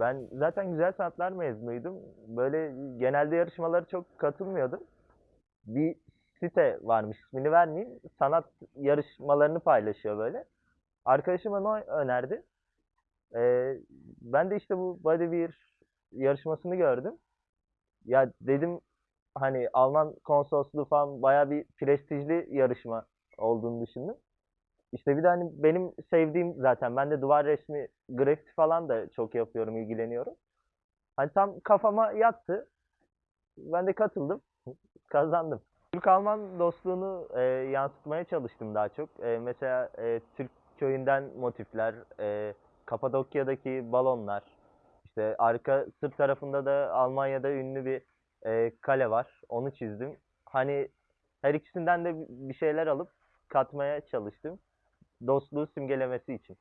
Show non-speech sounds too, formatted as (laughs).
ben zaten güzel sanatlar mezunuydum. Böyle genelde yarışmalara çok katılmıyordum. Bir site varmış, ismini vermeyeyim. Sanat yarışmalarını paylaşıyor böyle. Arkadaşım onu önerdi. Ee, ben de işte bu Bodywear yarışmasını gördüm. Ya dedim hani Alman konsolosluğu falan bayağı bir prestijli yarışma olduğunu düşündüm. İşte bir de hani benim sevdiğim zaten ben de duvar resmi, grafiti falan da çok yapıyorum, ilgileniyorum. Hani tam kafama yattı. Ben de katıldım, (laughs) kazandım. Türk-Alman dostluğunu e, yansıtmaya çalıştım daha çok. E, mesela e, Türk köyünden motifler, e, Kapadokya'daki balonlar, işte arka sırt tarafında da Almanya'da ünlü bir e, kale var. Onu çizdim. Hani her ikisinden de bir şeyler alıp katmaya çalıştım. Dostluğu simgelemesi için.